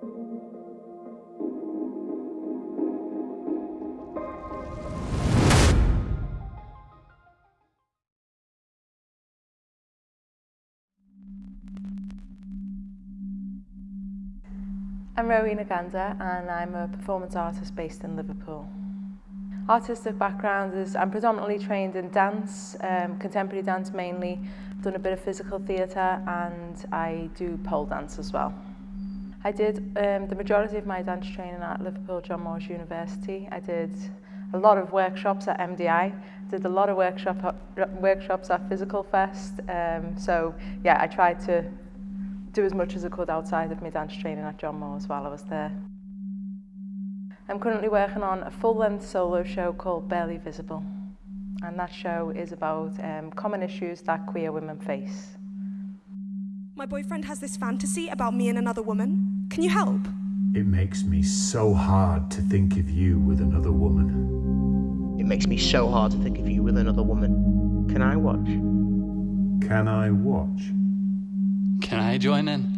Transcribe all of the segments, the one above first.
I'm Rowena Gander and I'm a performance artist based in Liverpool. Artistic background is I'm predominantly trained in dance, um, contemporary dance mainly. I've done a bit of physical theatre and I do pole dance as well. I did um, the majority of my dance training at Liverpool John Moores University. I did a lot of workshops at MDI, did a lot of workshop, workshops at Physical Fest. Um, so yeah, I tried to do as much as I could outside of my dance training at John Moores while I was there. I'm currently working on a full-length solo show called Barely Visible and that show is about um, common issues that queer women face. My boyfriend has this fantasy about me and another woman. Can you help? It makes me so hard to think of you with another woman. It makes me so hard to think of you with another woman. Can I watch? Can I watch? Can I join in?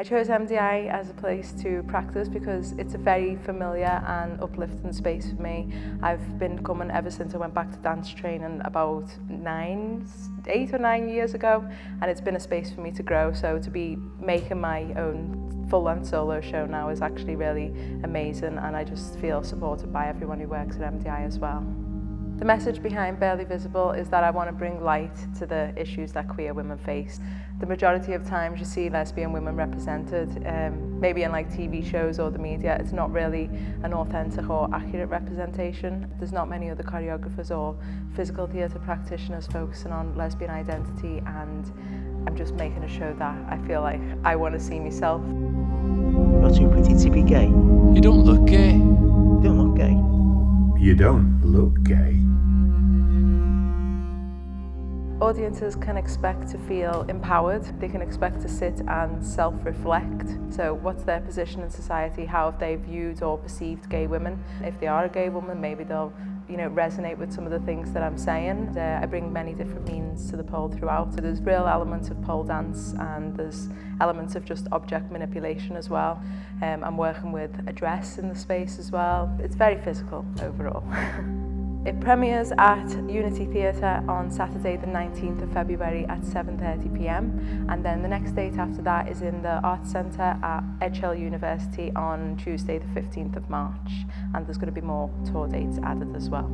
I chose MDI as a place to practice because it's a very familiar and uplifting space for me. I've been coming ever since I went back to dance training about nine, eight or nine years ago and it's been a space for me to grow so to be making my own full-length solo show now is actually really amazing and I just feel supported by everyone who works at MDI as well. The message behind Barely Visible is that I want to bring light to the issues that queer women face. The majority of times you see lesbian women represented, um, maybe in like TV shows or the media, it's not really an authentic or accurate representation. There's not many other choreographers or physical theatre practitioners focusing on lesbian identity and I'm just making a show that I feel like I want to see myself. You're too pretty to be gay. You don't look gay. You don't look gay. You don't look gay. Audiences can expect to feel empowered. They can expect to sit and self-reflect. So what's their position in society? How have they viewed or perceived gay women? If they are a gay woman, maybe they'll you know, resonate with some of the things that I'm saying. Uh, I bring many different means to the pole throughout. So there's real elements of pole dance and there's elements of just object manipulation as well. Um, I'm working with a dress in the space as well. It's very physical overall. It premieres at Unity Theatre on Saturday the 19th of February at 7.30pm and then the next date after that is in the Arts Centre at Edgehill University on Tuesday the 15th of March and there's going to be more tour dates added as well.